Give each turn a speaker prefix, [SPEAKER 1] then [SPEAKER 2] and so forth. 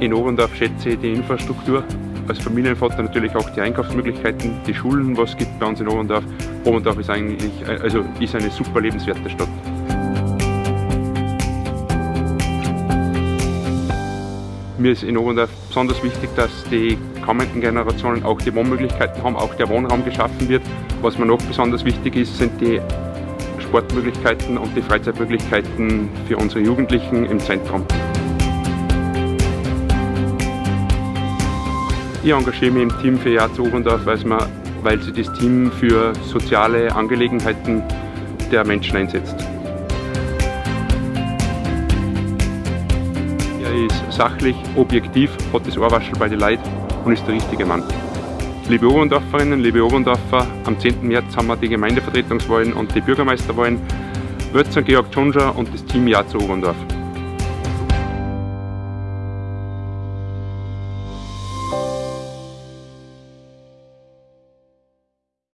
[SPEAKER 1] In Oberndorf schätze ich die Infrastruktur. Als Familienvater natürlich auch die Einkaufsmöglichkeiten, die Schulen, was es gibt bei uns in Oberndorf. Oberndorf ist eigentlich also ist eine super lebenswerte Stadt. Mir ist in Oberndorf besonders wichtig, dass die kommenden Generationen auch die Wohnmöglichkeiten haben, auch der Wohnraum geschaffen wird. Was mir noch besonders wichtig ist, sind die Sportmöglichkeiten und die Freizeitmöglichkeiten für unsere Jugendlichen im Zentrum. Ich engagiere mich im Team für Jahr zu Oberndorf, weil sie das Team für soziale Angelegenheiten der Menschen einsetzt. Er ist sachlich, objektiv, hat das Ohrwaschel bei den Leuten und ist der richtige Mann. Liebe Oberndorferinnen, liebe Oberndorfer, am 10. März haben wir die Gemeindevertretungswahlen und die Bürgermeisterwahlen. Wählt Georg Tschonscher und das Team Ja zu Oberndorf.